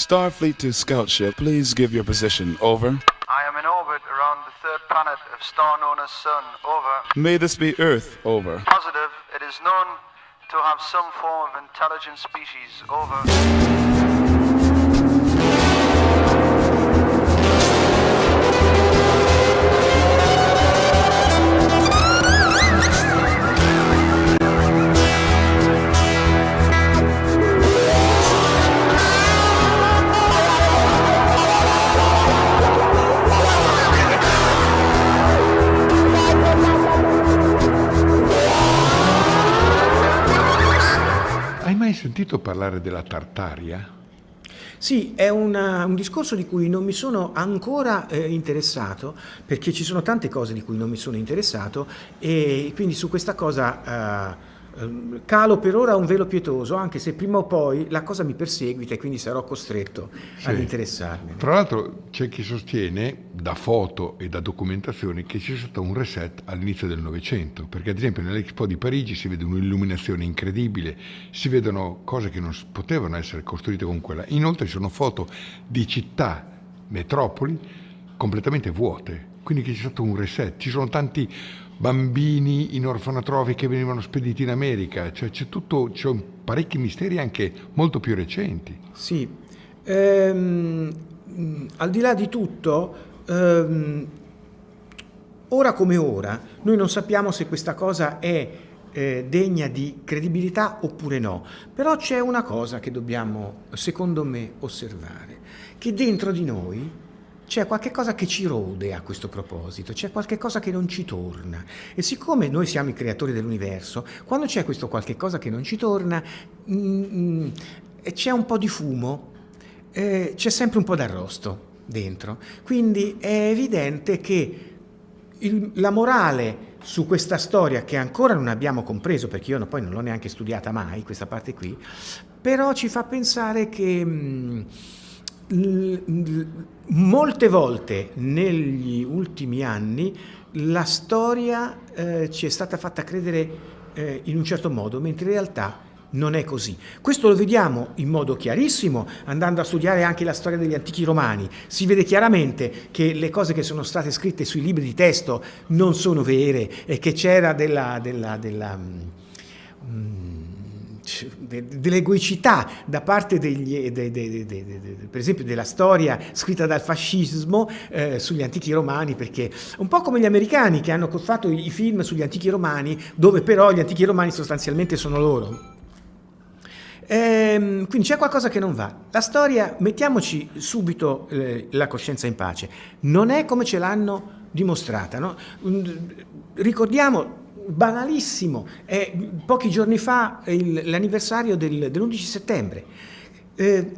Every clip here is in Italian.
Starfleet to Scout Ship, please give your position. Over. I am in orbit around the third planet of star known as Sun. Over. May this be Earth. Over. Positive. It is known to have some form of intelligent species. Over. Sentito parlare della Tartaria? Sì, è una- un discorso di cui non mi sono ancora eh, interessato, perché ci sono tante cose di cui non mi sono interessato e quindi su questa cosa eh, calo per ora un velo pietoso, anche se prima o poi la cosa mi perseguita e quindi sarò costretto ad Sì. interessarmene. Tra l'altro c'è chi sostiene, da foto e da documentazioni, che c'è stato un reset all'inizio del Novecento, perché ad esempio nell'Expo di Parigi si vede un'illuminazione incredibile, si vedono cose che non potevano essere costruite con quella. Inoltre ci sono foto di città, metropoli, completamente vuote, quindi che c'è stato un reset. Ci sono tanti bambini in orfanotrofi che venivano spediti in America, cioè c'è tutto, c'è parecchi misteri anche molto più recenti. Sì, Ehm, al di là di tutto, ehm, ora come ora, noi non sappiamo se questa cosa è eh, degna di credibilità oppure no, però c'è una cosa che dobbiamo, secondo me, osservare, che dentro di noi c'è qualche cosa che ci rode a questo proposito, c'è qualche cosa che non ci torna. E siccome noi siamo i creatori dell'universo, quando c'è questo qualche cosa che non ci torna, mm, mm, e c'è un po' di fumo, eh, c'è sempre un po' d'arrosto dentro. Quindi è evidente che il- la morale su questa storia, che ancora non abbiamo compreso, perché io poi non l'ho neanche studiata mai, questa parte qui, però ci fa pensare che mh, l- molte volte negli ultimi anni la storia eh, ci è stata fatta credere eh, in un certo modo, mentre in realtà non è così. Questo lo vediamo in modo chiarissimo andando a studiare anche la storia degli antichi romani. Si vede chiaramente che le cose che sono state scritte sui libri di testo non sono vere e che c'era della, della, della, de- dell'egoicità da parte degli, de- de- de- per esempio della storia scritta dal fascismo eh, sugli antichi romani perché un po' come gli americani che hanno fatto i film sugli antichi romani dove però gli antichi romani sostanzialmente sono loro Ehm, quindi c'è qualcosa che non va. La storia, mettiamoci subito eh, la coscienza in pace, non è come ce l'hanno dimostrata. no? Ricordiamo, banalissimo, è pochi giorni fa l'anniversario del- dell'11 settembre. Eh,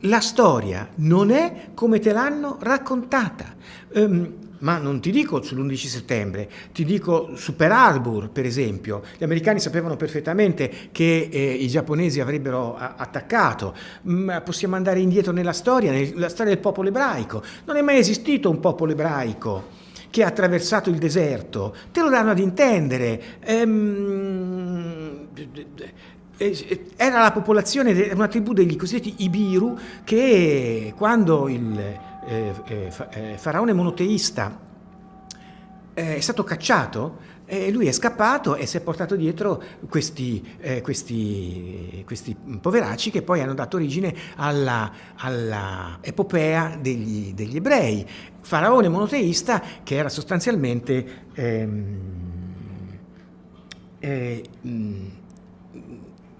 la storia non è come te l'hanno raccontata. Ehm, ma non ti dico sull'11 settembre, ti dico su Pearl Harbor, per esempio. Gli americani sapevano perfettamente che eh, i giapponesi avrebbero attaccato. Ma possiamo andare indietro nella storia, nella storia del popolo ebraico. Non è mai esistito un popolo ebraico che ha attraversato il deserto. Te lo danno ad intendere. Ehm, eh, era la popolazione, una tribù degli cosiddetti Ibiru che quando il eh, eh, eh, faraone monoteista eh, è stato cacciato e lui è scappato e si è portato dietro questi, eh, questi, questi poveracci che poi hanno dato origine alla, alla epopea degli, degli ebrei. Faraone monoteista che era sostanzialmente ehm, eh, mh,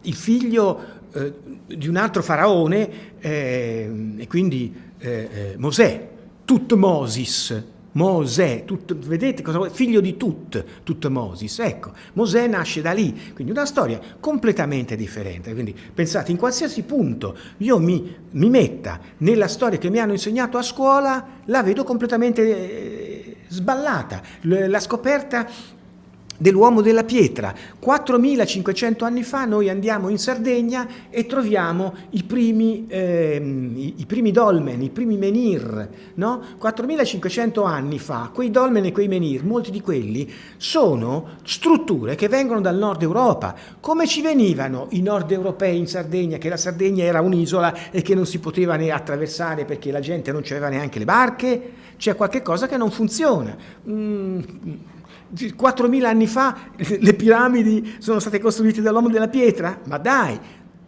il figlio eh, di un altro faraone eh, e quindi eh, eh, Mosè, Tutmosis, Mosè, Tut- vedete cosa vuol Figlio di Tut, Tutmosis, ecco, Mosè nasce da lì, quindi una storia completamente differente, quindi pensate in qualsiasi punto io mi, mi metta nella storia che mi hanno insegnato a scuola, la vedo completamente eh, sballata, la scoperta dell'uomo della pietra. 4500 anni fa noi andiamo in Sardegna e troviamo i primi, eh, i, i primi dolmen, i primi menhir. No? 4500 anni fa quei dolmen e quei menhir, molti di quelli, sono strutture che vengono dal nord Europa. Come ci venivano i nord europei in Sardegna, che la Sardegna era un'isola e che non si poteva ne attraversare perché la gente non aveva neanche le barche? C'è qualche cosa che non funziona. Mm 4.000 anni fa le piramidi sono state costruite dall'uomo della pietra? Ma dai,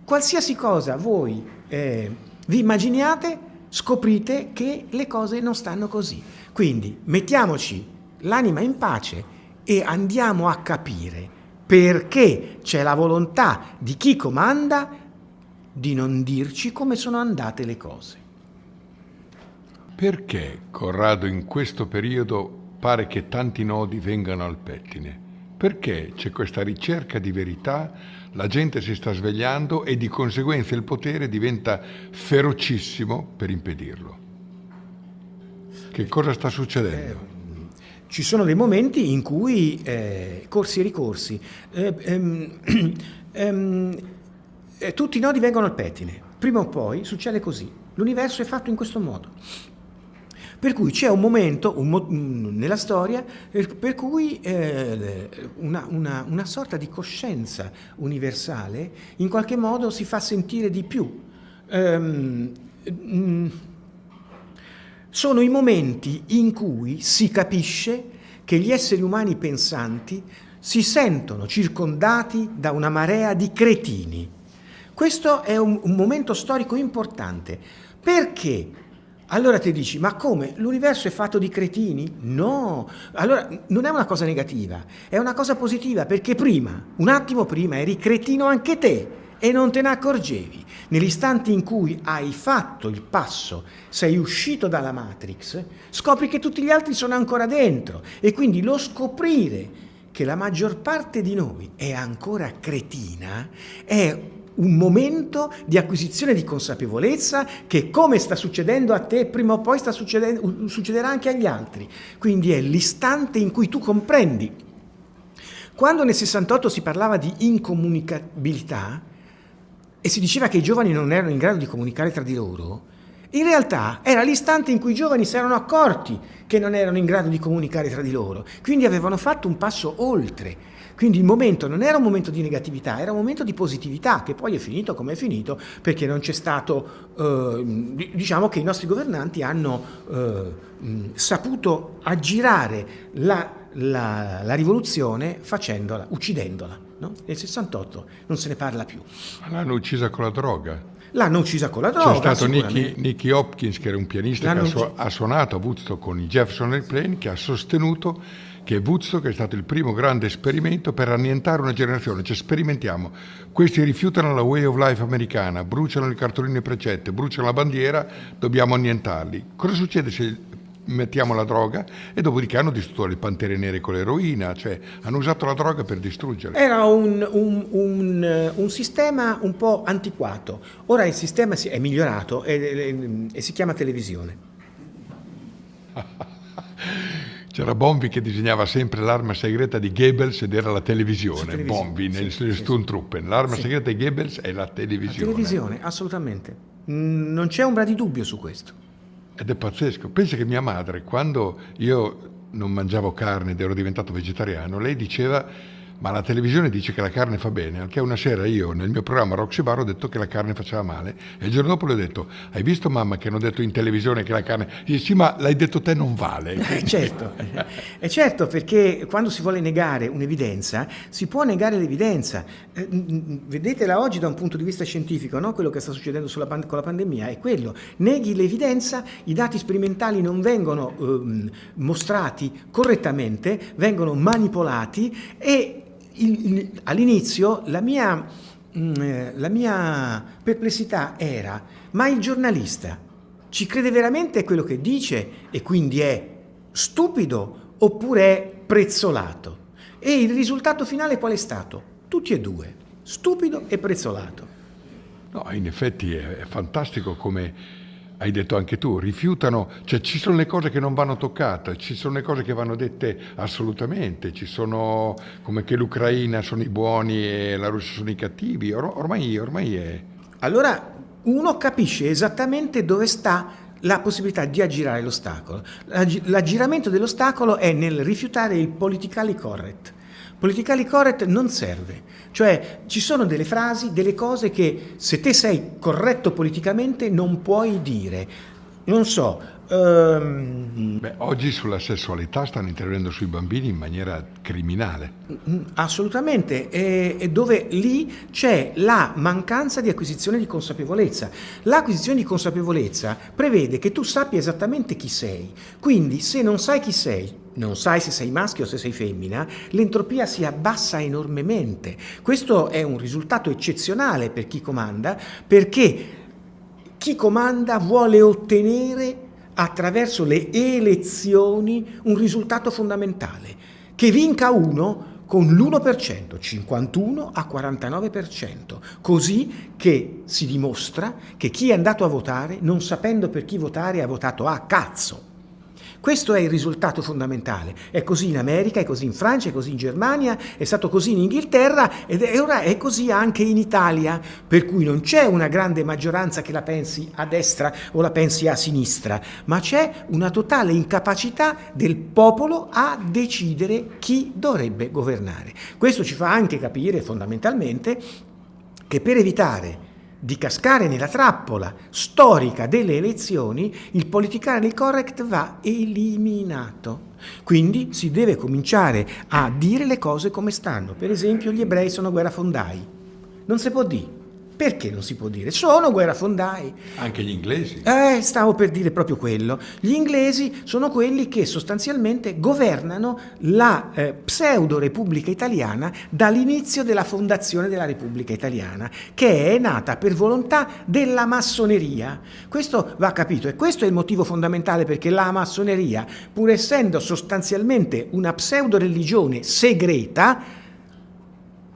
qualsiasi cosa voi eh, vi immaginiate, scoprite che le cose non stanno così. Quindi mettiamoci l'anima in pace e andiamo a capire perché c'è la volontà di chi comanda di non dirci come sono andate le cose. Perché Corrado in questo periodo pare che tanti nodi vengano al pettine. Perché c'è questa ricerca di verità, la gente si sta svegliando e di conseguenza il potere diventa ferocissimo per impedirlo. Che cosa sta succedendo? Eh, ci sono dei momenti in cui eh, corsi e ricorsi, eh, ehm, ehm, eh, tutti i nodi vengono al pettine. Prima o poi succede così. L'universo è fatto in questo modo. Per cui c'è un momento un mo nella storia per cui eh, una, una, una, sorta di coscienza universale in qualche modo si fa sentire di più. Um, mm, sono i momenti in cui si capisce che gli esseri umani pensanti si sentono circondati da una marea di cretini. Questo è un, un momento storico importante perché allora ti dici, ma come? L'universo è fatto di cretini? No! Allora non è una cosa negativa, è una cosa positiva perché prima, un attimo prima, eri cretino anche te e non te ne accorgevi. Nell'istante in cui hai fatto il passo, sei uscito dalla Matrix, scopri che tutti gli altri sono ancora dentro e quindi lo scoprire che la maggior parte di noi è ancora cretina è un momento di acquisizione di consapevolezza che come sta succedendo a te prima o poi succederà anche agli altri. Quindi è l'istante in cui tu comprendi. Quando nel 68 si parlava di incomunicabilità e si diceva che i giovani non erano in grado di comunicare tra di loro, in realtà era l'istante in cui i giovani si erano accorti che non erano in grado di comunicare tra di loro, quindi avevano fatto un passo oltre quindi il momento non era un momento di negatività, era un momento di positività, che poi è finito come è finito, perché non c'è stato, eh, diciamo che i nostri governanti hanno eh, saputo aggirare la, la, la rivoluzione facendola, uccidendola. No? Nel 68 non se ne parla più. L'hanno uccisa con la droga. L'hanno uccisa con la droga. C'è stato Nicky, Nicky, Hopkins, che era un pianista che ha, ha suonato a Woodstock con i Jefferson Airplane, che ha sostenuto che Woodstock è stato il primo grande esperimento per annientare una generazione, cioè sperimentiamo, questi rifiutano la way of life americana, bruciano le cartoline precette, bruciano la bandiera, dobbiamo annientarli. Cosa succede se mettiamo la droga e dopodiché hanno distrutto le pantere nere con l'eroina, cioè hanno usato la droga per distruggerle. Era un, un, un, un sistema un po' antiquato, ora il sistema è migliorato e, e, e si chiama televisione. C'era Bombi che disegnava sempre l'arma segreta di Goebbels ed era la televisione. televisione. Bombi nel sì, Sturmtruppen. L'arma sì. segreta di Goebbels è la televisione. La televisione, assolutamente. Non c'è ombra di dubbio su questo. Ed è pazzesco. Pensa che mia madre, quando io non mangiavo carne ed ero diventato vegetariano, lei diceva ma la televisione dice che la carne fa bene, anche una sera io nel mio programma Roxy Bar ho detto che la carne faceva male e il giorno dopo le ho detto hai visto mamma che hanno detto in televisione che la carne... Dice sì ma l'hai detto te non vale. Eh, certo, è certo perché quando si vuole negare un'evidenza si può negare l'evidenza. Eh, vedetela oggi da un punto di vista scientifico, no? quello che sta succedendo con la pandemia è quello, neghi l'evidenza, i dati sperimentali non vengono eh, mostrati correttamente, vengono manipolati e all'inizio la mia, mm, eh, la mia perplessità era, ma il giornalista ci crede veramente a quello che dice e quindi è stupido oppure è prezzolato? E il risultato finale qual è stato? Tutti e due, stupido e prezzolato. No, in effetti è fantastico come hai detto anche tu, rifiutano, cioè ci sono le cose che non vanno toccate, ci sono le cose che vanno dette assolutamente, ci sono come che l'Ucraina sono i buoni e la Russia sono i cattivi, Or- ormai, ormai è... Allora uno capisce esattamente dove sta la possibilità di aggirare l'ostacolo. L'aggiramento dell'ostacolo è nel rifiutare il politically correct. Politically correct non serve, cioè ci sono delle frasi, delle cose che se te sei corretto politicamente non puoi dire. Non so, Um, Beh, oggi sulla sessualità stanno intervenendo sui bambini in maniera criminale. Mm, assolutamente, e, e dove lì c'è la mancanza di acquisizione di consapevolezza. L'acquisizione di consapevolezza prevede che tu sappia esattamente chi sei, quindi se non sai chi sei, non sai se sei maschio o se sei femmina, l'entropia si abbassa enormemente. Questo è un risultato eccezionale per chi comanda, perché chi comanda vuole ottenere attraverso le elezioni un risultato fondamentale, che vinca uno con l'1%, 51 a 49%, così che si dimostra che chi è andato a votare, non sapendo per chi votare, ha votato a cazzo. Questo è il risultato fondamentale. È così in America, è così in Francia, è così in Germania, è stato così in Inghilterra ed è, ora è così anche in Italia, per cui non c'è una grande maggioranza che la pensi a destra o la pensi a sinistra, ma c'è una totale incapacità del popolo a decidere chi dovrebbe governare. Questo ci fa anche capire fondamentalmente che per evitare di cascare nella trappola storica delle elezioni, il politically correct va eliminato. Quindi si deve cominciare a dire le cose come stanno. Per esempio gli ebrei sono guerrafondai. Non si può dire. Perché non si può dire? Sono guerrafondai. Anche gli inglesi? Eh, stavo per dire proprio quello. Gli inglesi sono quelli che sostanzialmente governano la eh, pseudo Repubblica Italiana dall'inizio della fondazione della Repubblica Italiana, che è nata per volontà della massoneria. Questo va capito e questo è il motivo fondamentale perché la massoneria, pur essendo sostanzialmente una pseudo religione segreta,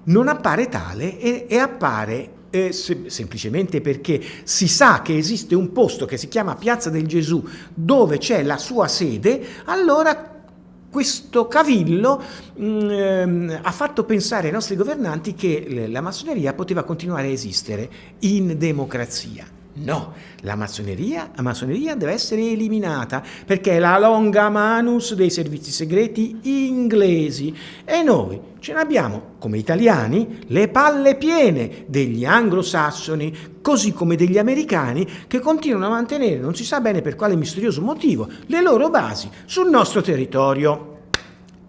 non appare tale e, e appare eh, se, semplicemente perché si sa che esiste un posto che si chiama Piazza del Gesù dove c'è la sua sede, allora questo cavillo mh, mm, ha fatto pensare ai nostri governanti che la massoneria poteva continuare a esistere in democrazia. No, la massoneria, la massoneria, deve essere eliminata perché è la longa manus dei servizi segreti inglesi e noi ce ne abbiamo, come italiani, le palle piene degli anglosassoni, così come degli americani che continuano a mantenere, non si sa bene per quale misterioso motivo, le loro basi sul nostro territorio.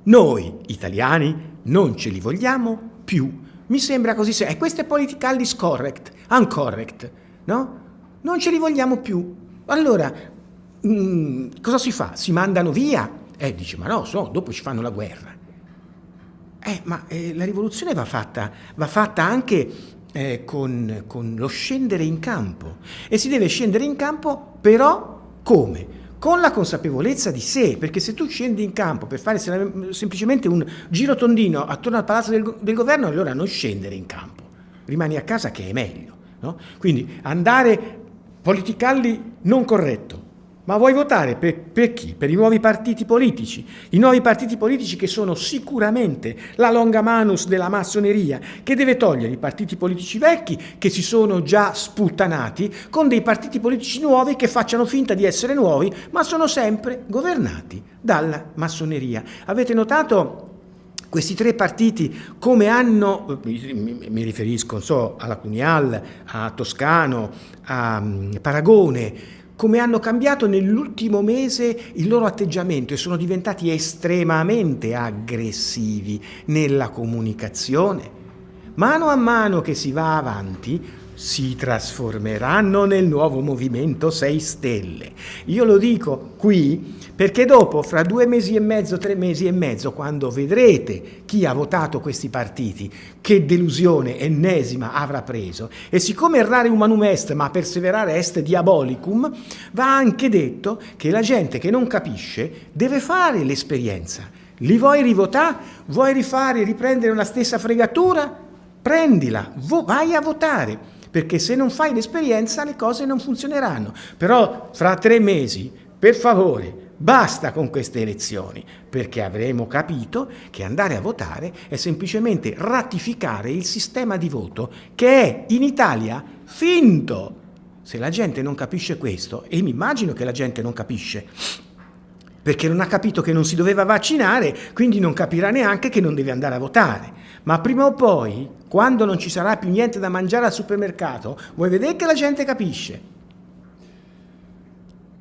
Noi, italiani, non ce li vogliamo più. Mi sembra così, e questo è politically correct, uncorrect, no? Non ce li vogliamo più. Allora, mh, mm, cosa si fa? Si mandano via? Eh, dice, ma no, so, dopo ci fanno la guerra. Eh, ma eh, la rivoluzione va fatta, va fatta anche eh, con, con lo scendere in campo. E si deve scendere in campo, però, come? con la consapevolezza di sé, perché se tu scendi in campo per fare semplicemente un giro tondino attorno al palazzo del, del governo, allora non scendere in campo, rimani a casa che è meglio. No? Quindi andare politicalli non corretto. Ma vuoi votare per, per, chi? Per i nuovi partiti politici. I nuovi partiti politici che sono sicuramente la longa manus della massoneria, che deve togliere i partiti politici vecchi che si sono già sputtanati con dei partiti politici nuovi che facciano finta di essere nuovi, ma sono sempre governati dalla massoneria. Avete notato questi tre partiti come hanno, mi, riferisco so, alla Cunial, a Toscano, a mm, Paragone, come hanno cambiato nell'ultimo mese il loro atteggiamento e sono diventati estremamente aggressivi nella comunicazione. Mano a mano che si va avanti, si trasformeranno nel nuovo movimento 6 Stelle. Io lo dico qui perché dopo, fra due mesi e mezzo, tre mesi e mezzo, quando vedrete chi ha votato questi partiti, che delusione ennesima avrà preso, e siccome errare humanum est, ma perseverare est diabolicum, va anche detto che la gente che non capisce deve fare l'esperienza. Li vuoi rivotare? Vuoi rifare, riprendere la stessa fregatura? Prendila, vai a votare perché se non fai l'esperienza le cose non funzioneranno. Però fra tre mesi, per favore, Basta con queste elezioni, perché avremo capito che andare a votare è semplicemente ratificare il sistema di voto che è in Italia finto. Se la gente non capisce questo, e mi immagino che la gente non capisce, perché non ha capito che non si doveva vaccinare, quindi non capirà neanche che non deve andare a votare. Ma prima o poi, quando non ci sarà più niente da mangiare al supermercato, vuoi vedere che la gente capisce.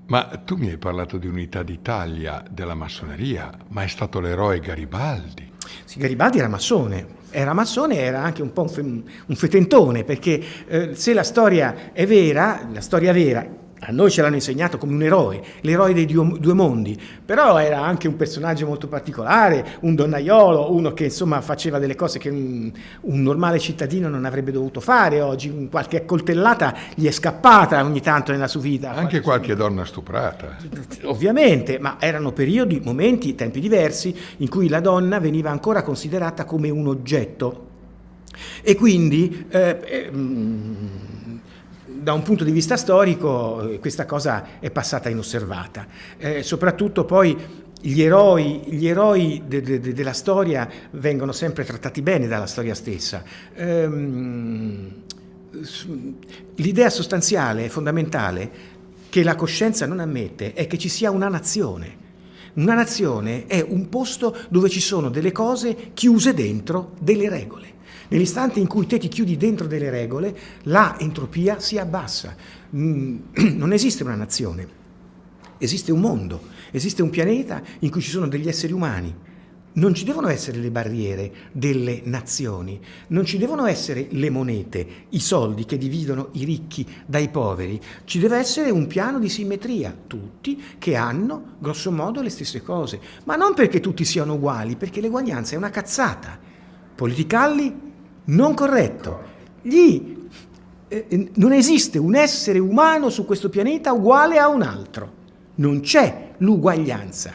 Ma tu mi hai parlato di Unità d'Italia, della massoneria, ma è stato l'eroe Garibaldi. Sì, Garibaldi era massone, era massone e era anche un po' un, fe un fetentone, perché eh, se la storia è vera, la storia vera, a noi ce l'hanno insegnato come un eroe, l'eroe dei due mondi, però era anche un personaggio molto particolare, un donnaiolo, uno che insomma faceva delle cose che un, un normale cittadino non avrebbe dovuto fare oggi, qualche coltellata gli è scappata ogni tanto nella sua vita. Anche qualche donna stuprata. Ovviamente, ma erano periodi, momenti, tempi diversi in cui la donna veniva ancora considerata come un oggetto e quindi... Eh, eh, da un punto di vista storico eh, questa cosa è passata inosservata. Eh, soprattutto poi gli eroi, gli eroi de, de, de, della storia vengono sempre trattati bene dalla storia stessa. Ehm, L'idea sostanziale e fondamentale che la coscienza non ammette è che ci sia una nazione. Una nazione è un posto dove ci sono delle cose chiuse dentro delle regole. Nell'istante in cui te ti chiudi dentro delle regole, la entropia si abbassa. Mm, non esiste una nazione, esiste un mondo, esiste un pianeta in cui ci sono degli esseri umani. Non ci devono essere le barriere delle nazioni, non ci devono essere le monete, i soldi che dividono i ricchi dai poveri, ci deve essere un piano di simmetria, tutti che hanno grosso modo le stesse cose, ma non perché tutti siano uguali, perché l'eguaglianza è una cazzata. Politicalli non corretto. Gli, eh, eh, non esiste un essere umano su questo pianeta uguale a un altro. Non c'è l'uguaglianza.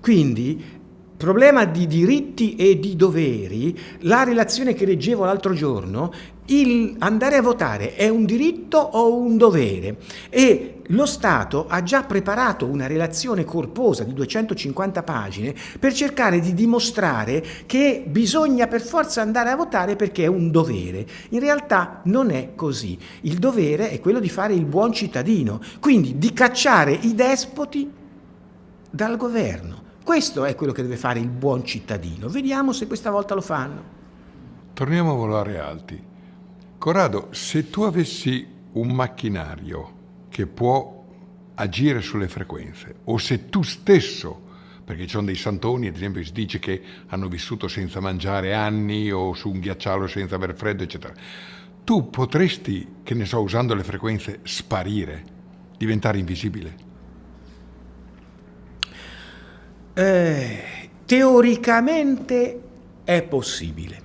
Quindi problema di diritti e di doveri, la relazione che leggevo l'altro giorno, il andare a votare è un diritto o un dovere? E lo Stato ha già preparato una relazione corposa di 250 pagine per cercare di dimostrare che bisogna per forza andare a votare perché è un dovere. In realtà non è così. Il dovere è quello di fare il buon cittadino, quindi di cacciare i despoti dal governo. Questo è quello che deve fare il buon cittadino. Vediamo se questa volta lo fanno. Torniamo a volare alti. Corrado, se tu avessi un macchinario che può agire sulle frequenze, o se tu stesso, perché ci sono dei santoni, ad esempio si dice che hanno vissuto senza mangiare anni o su un ghiacciolo senza aver freddo, eccetera, tu potresti, che ne so, usando le frequenze, sparire, diventare invisibile? Eh, teoricamente è possibile.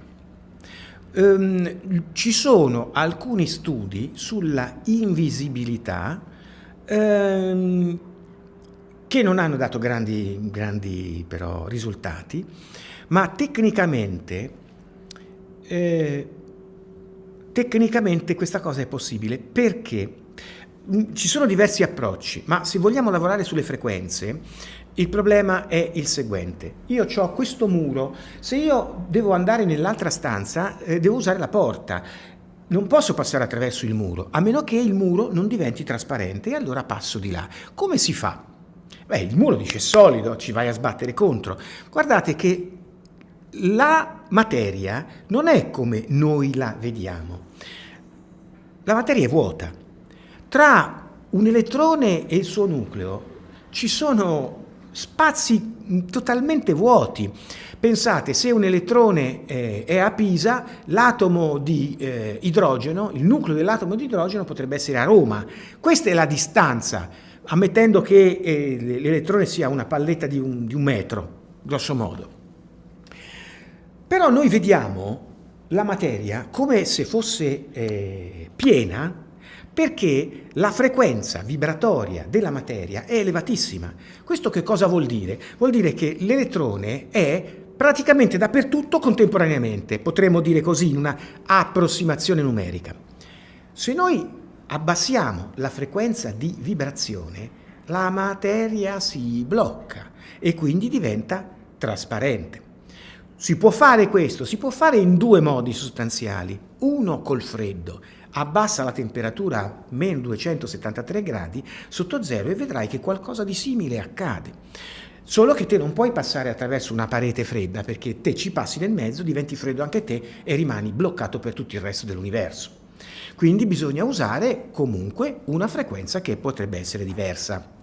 Um, ci sono alcuni studi sulla invisibilità um, che non hanno dato grandi, grandi però risultati, ma tecnicamente, eh, tecnicamente questa cosa è possibile. Perché? Mm, ci sono diversi approcci, ma se vogliamo lavorare sulle frequenze, il problema è il seguente, io ho questo muro, se io devo andare nell'altra stanza eh, devo usare la porta, non posso passare attraverso il muro, a meno che il muro non diventi trasparente e allora passo di là. Come si fa? Beh, il muro dice solido, ci vai a sbattere contro. Guardate che la materia non è come noi la vediamo. La materia è vuota. Tra un elettrone e il suo nucleo ci sono spazi totalmente vuoti. Pensate, se un elettrone eh, è a Pisa, l'atomo di eh, idrogeno, il nucleo dell'atomo di idrogeno potrebbe essere a Roma. Questa è la distanza, ammettendo che eh, l'elettrone sia una palletta di un, di un metro, grosso modo. Però noi vediamo la materia come se fosse eh, piena perché la frequenza vibratoria della materia è elevatissima. Questo che cosa vuol dire? Vuol dire che l'elettrone è praticamente dappertutto contemporaneamente, potremmo dire così in una approssimazione numerica. Se noi abbassiamo la frequenza di vibrazione, la materia si blocca e quindi diventa trasparente. Si può fare questo, si può fare in due modi sostanziali. Uno col freddo, abbassa la temperatura a meno 273 gradi sotto zero e vedrai che qualcosa di simile accade. Solo che te non puoi passare attraverso una parete fredda perché te ci passi nel mezzo, diventi freddo anche te e rimani bloccato per tutto il resto dell'universo. Quindi bisogna usare comunque una frequenza che potrebbe essere diversa.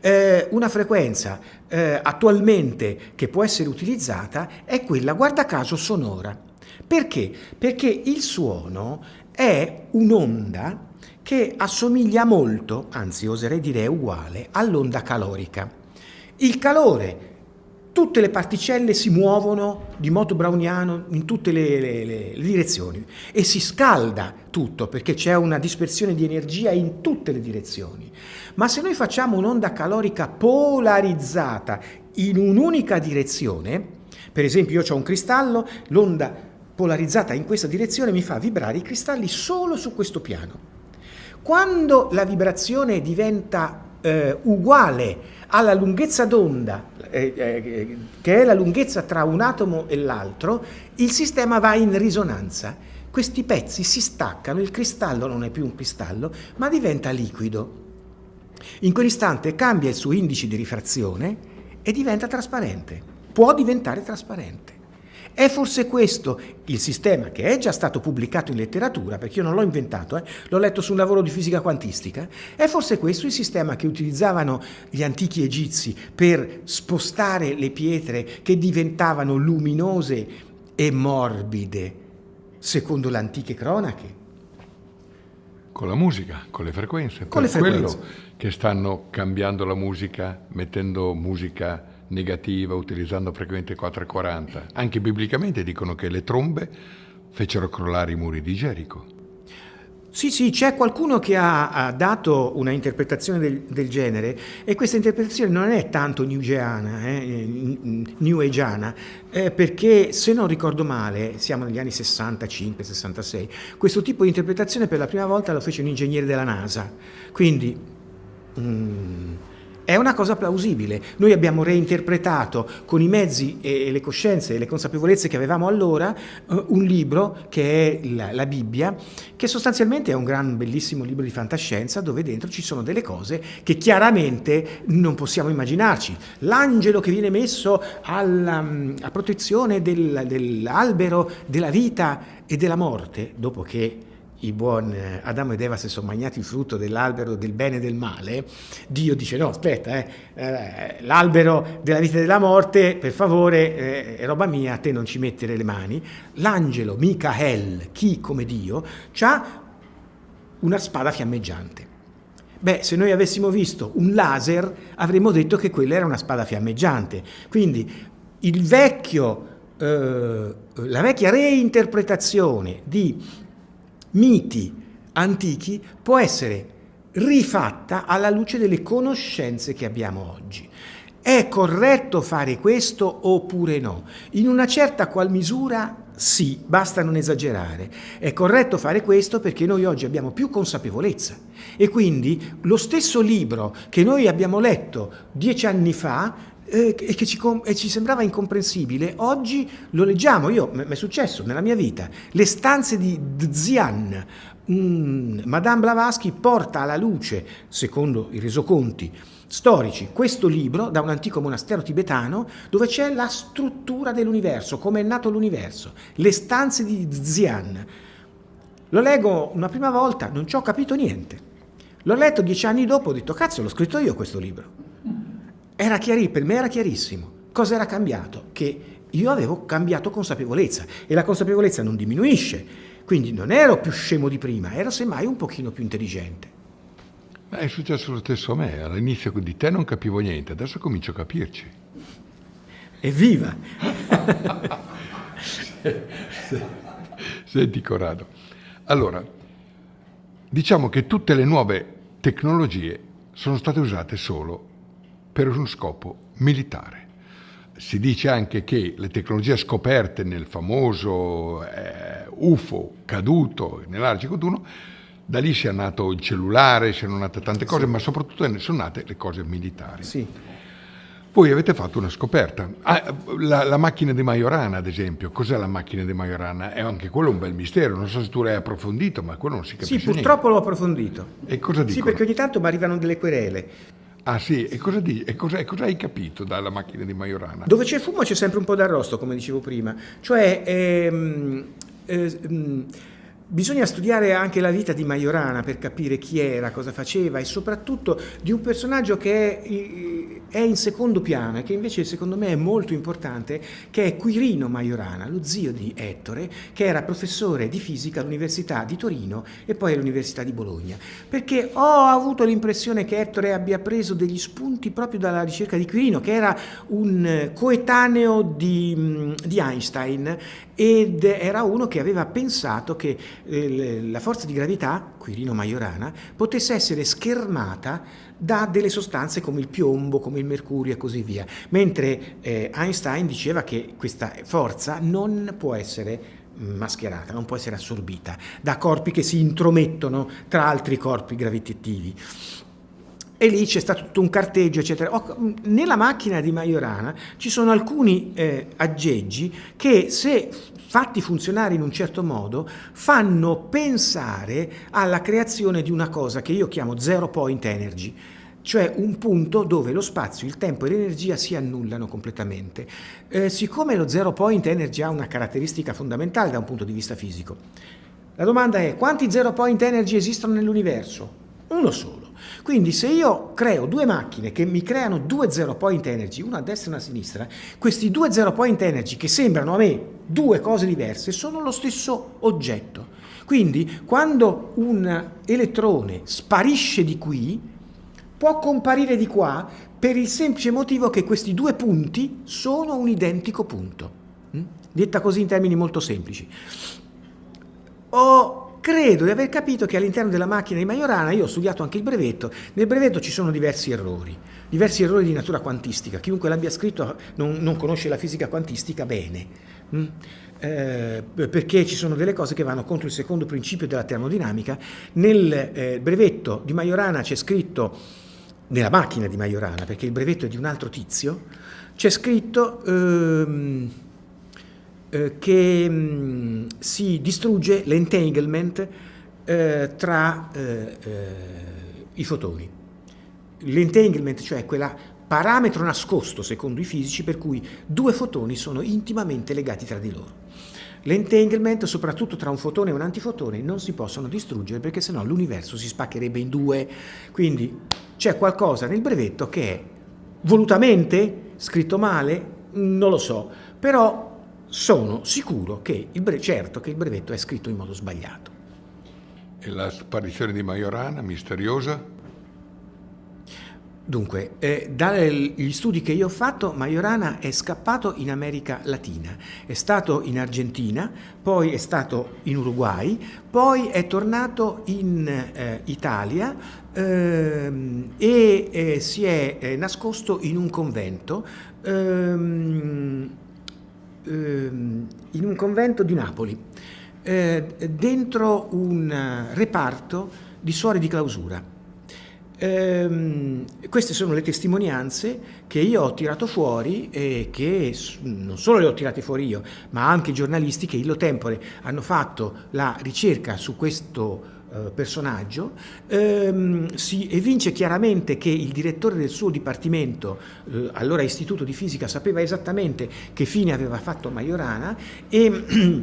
Eh, una frequenza eh, attualmente che può essere utilizzata è quella, guarda caso, sonora. Perché? Perché il suono è un'onda che assomiglia molto, anzi oserei dire uguale, all'onda calorica. Il calore, tutte le particelle si muovono di moto browniano in tutte le, le, le, direzioni e si scalda tutto perché c'è una dispersione di energia in tutte le direzioni. Ma se noi facciamo un'onda calorica polarizzata in un'unica direzione, per esempio io ho un cristallo, l'onda polarizzata in questa direzione mi fa vibrare i cristalli solo su questo piano. Quando la vibrazione diventa eh, uguale alla lunghezza d'onda, eh, eh, che è la lunghezza tra un atomo e l'altro, il sistema va in risonanza. Questi pezzi si staccano, il cristallo non è più un cristallo, ma diventa liquido. In quell'istante cambia il suo indice di rifrazione e diventa trasparente. Può diventare trasparente. È forse questo il sistema che è già stato pubblicato in letteratura, perché io non l'ho inventato, eh, l'ho letto su un lavoro di fisica quantistica, è forse questo il sistema che utilizzavano gli antichi egizi per spostare le pietre che diventavano luminose e morbide, secondo le antiche cronache? Con la musica, con le frequenze. Con le frequenze. quello che stanno cambiando la musica, mettendo musica negativa, utilizzando frequenze 440. Anche biblicamente dicono che le trombe fecero crollare i muri di Gerico. Sì, sì, c'è qualcuno che ha, ha dato una interpretazione del, del, genere e questa interpretazione non è tanto newgeana, eh, new ageana, eh, perché se non ricordo male, siamo negli anni 65-66, questo tipo di interpretazione per la prima volta lo fece un ingegnere della NASA, quindi... Mm, è una cosa plausibile. Noi abbiamo reinterpretato con i mezzi e le coscienze e le consapevolezze che avevamo allora eh, un libro che è la, la, Bibbia, che sostanzialmente è un gran bellissimo libro di fantascienza dove dentro ci sono delle cose che chiaramente non possiamo immaginarci. L'angelo che viene messo alla, mm, a protezione del, dell'albero della vita e della morte, dopo che i buoni eh, Adamo ed Eva si sono mangiati il frutto dell'albero del bene e del male, Dio dice no, aspetta, eh, eh, l'albero della vita e della morte, per favore, eh, è roba mia, a te non ci mettere le mani. L'angelo Michael, chi come Dio, ha una spada fiammeggiante. Beh, se noi avessimo visto un laser, avremmo detto che quella era una spada fiammeggiante. Quindi il vecchio, eh, la vecchia reinterpretazione di miti antichi può essere rifatta alla luce delle conoscenze che abbiamo oggi. È corretto fare questo oppure no? In una certa qual misura sì, basta non esagerare. È corretto fare questo perché noi oggi abbiamo più consapevolezza e quindi lo stesso libro che noi abbiamo letto dieci anni fa eh, e che ci, e ci, sembrava incomprensibile, oggi lo leggiamo, io mi è successo nella mia vita, le stanze di Zian, mm, Madame Blavatsky porta alla luce, secondo i resoconti storici, questo libro da un antico monastero tibetano dove c'è la struttura dell'universo, come è nato l'universo, le stanze di Zian. Lo leggo una prima volta, non ci ho capito niente. L'ho letto dieci anni dopo, ho detto cazzo l'ho scritto io questo libro. Era chiari, per me era chiarissimo. Cosa era cambiato? Che io avevo cambiato consapevolezza e la consapevolezza non diminuisce, quindi non ero più scemo di prima, ero semmai un pochino più intelligente. Ma è successo lo stesso a me, all'inizio di te non capivo niente, adesso comincio a capirci. Evviva! Senti Corrado, allora, diciamo che tutte le nuove tecnologie sono state usate solo per uno scopo militare. si dice anche che le tecnologie scoperte nel famoso eh, UFO caduto nell'Arcico 1, da lì sia nato il cellulare, siano nate tante cose, sì. ma soprattutto sono nate le cose militari. Sì. Voi avete fatto una scoperta. Ah, la, la, macchina di Majorana, ad esempio. Cos'è la macchina di Majorana? È anche quello un bel mistero. Non so se tu l'hai approfondito, ma quello non si capisce Sì, purtroppo l'ho approfondito. E cosa dicono? Sì, perché ogni tanto mi arrivano delle querele. Ah sì, e cosa, di, e cosa, e cosa hai capito dalla macchina di Majorana? Dove c'è fumo c'è sempre un po' d'arrosto, come dicevo prima. Cioè, ehm, ehm, Bisogna studiare anche la vita di Majorana per capire chi era, cosa faceva e soprattutto di un personaggio che è, in secondo piano e che invece secondo me è molto importante, che è Quirino Majorana, lo zio di Ettore, che era professore di fisica all'Università di Torino e poi all'Università di Bologna. Perché ho avuto l'impressione che Ettore abbia preso degli spunti proprio dalla ricerca di Quirino, che era un coetaneo di, di Einstein ed era uno che aveva pensato che la forza di gravità, Quirino Majorana, potesse essere schermata da delle sostanze come il piombo, come il mercurio e così via, mentre eh, Einstein diceva che questa forza non può essere mascherata, non può essere assorbita da corpi che si intromettono tra altri corpi gravitativi e lì c'è stato tutto un carteggio, eccetera. Nella macchina di Majorana ci sono alcuni eh, aggeggi che se fatti funzionare in un certo modo fanno pensare alla creazione di una cosa che io chiamo zero point energy, cioè un punto dove lo spazio, il tempo e l'energia si annullano completamente. Eh, siccome lo zero point energy ha una caratteristica fondamentale da un punto di vista fisico, la domanda è quanti zero point energy esistono nell'universo? Uno solo. Quindi se io creo due macchine che mi creano due zero point energy, una a destra e una a sinistra, questi due zero point energy che sembrano a me due cose diverse sono lo stesso oggetto. Quindi quando un elettrone sparisce di qui, può comparire di qua per il semplice motivo che questi due punti sono un identico punto. Mm? Detta così in termini molto semplici. Ho credo di aver capito che all'interno della macchina di Majorana, io ho studiato anche il brevetto, nel brevetto ci sono diversi errori, diversi errori di natura quantistica, chiunque l'abbia scritto non, non, conosce la fisica quantistica bene, mm? eh, perché ci sono delle cose che vanno contro il secondo principio della termodinamica. Nel eh, brevetto di Majorana c'è scritto, nella macchina di Majorana, perché il brevetto è di un altro tizio, c'è scritto... Ehm, eh, che mh, mm, si distrugge l'entanglement eh, tra eh, eh, i fotoni. L'entanglement, cioè quella parametro nascosto secondo i fisici per cui due fotoni sono intimamente legati tra di loro. L'entanglement, soprattutto tra un fotone e un antifotone, non si possono distruggere perché sennò l'universo si spaccherebbe in due. Quindi c'è qualcosa nel brevetto che è volutamente scritto male, non lo so, però sono sicuro che il, certo che il brevetto è scritto in modo sbagliato. E la sparizione di Majorana, misteriosa? Dunque, eh, dagli studi che io ho fatto, Majorana è scappato in America Latina, è stato in Argentina, poi è stato in Uruguay, poi è tornato in eh, Italia ehm, e eh, si è eh, nascosto in un convento ehm, Ehm, in un convento di Napoli, eh, dentro un reparto di suore di clausura. Eh, queste sono le testimonianze che io ho tirato fuori e che non solo le ho tirate fuori io, ma anche i giornalisti che illo tempore hanno fatto la ricerca su questo personaggio, ehm, si evince chiaramente che il direttore del suo dipartimento, eh, allora Istituto di Fisica, sapeva esattamente che fine aveva fatto Majorana e,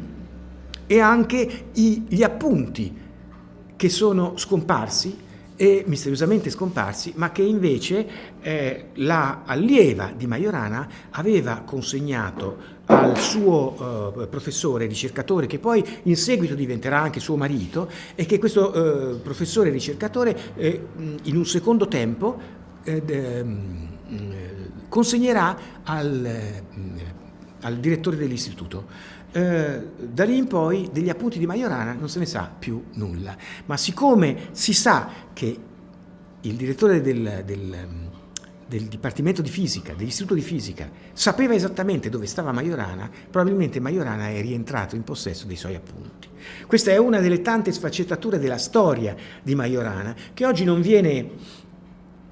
e anche i, gli appunti che sono scomparsi e misteriosamente scomparsi, ma che invece eh, la allieva di Majorana aveva consegnato al suo uh, professore ricercatore, che poi in seguito diventerà anche suo marito, e che questo uh, professore ricercatore eh, in un secondo tempo eh, consegnerà al, al direttore dell'istituto. Eh, da lì in poi degli appunti di Majorana non se ne sa più nulla, ma siccome si sa che il direttore del, del, del Dipartimento di Fisica, dell'Istituto di Fisica, sapeva esattamente dove stava Majorana, probabilmente Majorana è rientrato in possesso dei suoi appunti. Questa è una delle tante sfaccettature della storia di Majorana che oggi non viene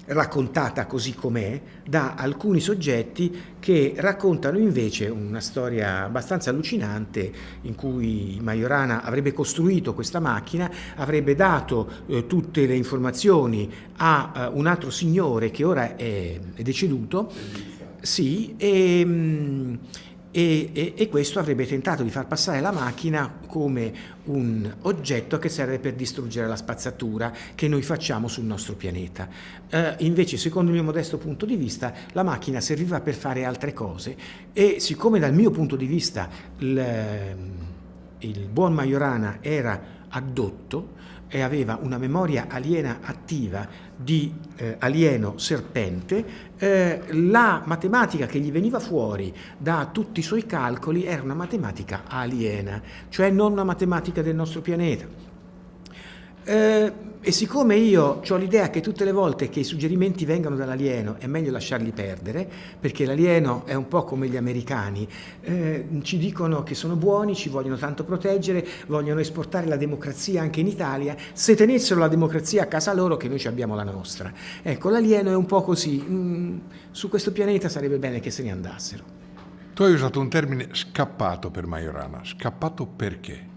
raccontata così com'è da alcuni soggetti che raccontano invece una storia abbastanza allucinante in cui Majorana avrebbe costruito questa macchina, avrebbe dato eh, tutte le informazioni a uh, un altro signore che ora è, è deceduto, sì, e, mh, e, e, e, questo avrebbe tentato di far passare la macchina come un oggetto che serve per distruggere la spazzatura che noi facciamo sul nostro pianeta. Eh, invece, secondo il mio modesto punto di vista, la macchina serviva per fare altre cose e siccome dal mio punto di vista il, il buon Majorana era addotto, e aveva una memoria aliena attiva di eh, alieno serpente, eh, la matematica che gli veniva fuori da tutti i suoi calcoli era una matematica aliena, cioè non una matematica del nostro pianeta. Eh, e siccome io ho l'idea che tutte le volte che i suggerimenti vengano dall'alieno è meglio lasciarli perdere, perché l'alieno è un po' come gli americani, eh, ci dicono che sono buoni, ci vogliono tanto proteggere, vogliono esportare la democrazia anche in Italia, se tenessero la democrazia a casa loro che noi abbiamo la nostra. Ecco, l'alieno è un po' così, mm, su questo pianeta sarebbe bene che se ne andassero. Tu hai usato un termine scappato per Majorana, scappato perché?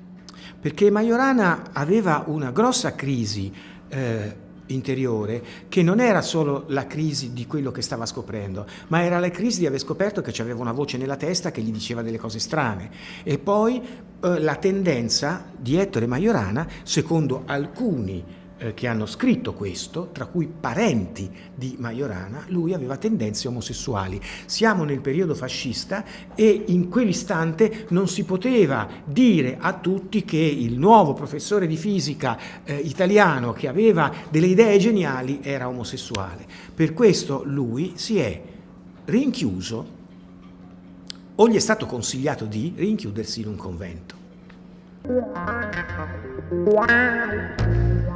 Perché Majorana aveva una grossa crisi eh, interiore che non era solo la crisi di quello che stava scoprendo, ma era la crisi di aver scoperto che c'aveva una voce nella testa che gli diceva delle cose strane. E poi eh, la tendenza di Ettore Majorana, secondo alcuni eh, che hanno scritto questo, tra cui parenti di Majorana, lui aveva tendenze omosessuali. Siamo nel periodo fascista e in quell'istante non si poteva dire a tutti che il nuovo professore di fisica eh, italiano che aveva delle idee geniali era omosessuale. Per questo lui si è rinchiuso o gli è stato consigliato di rinchiudersi in un convento.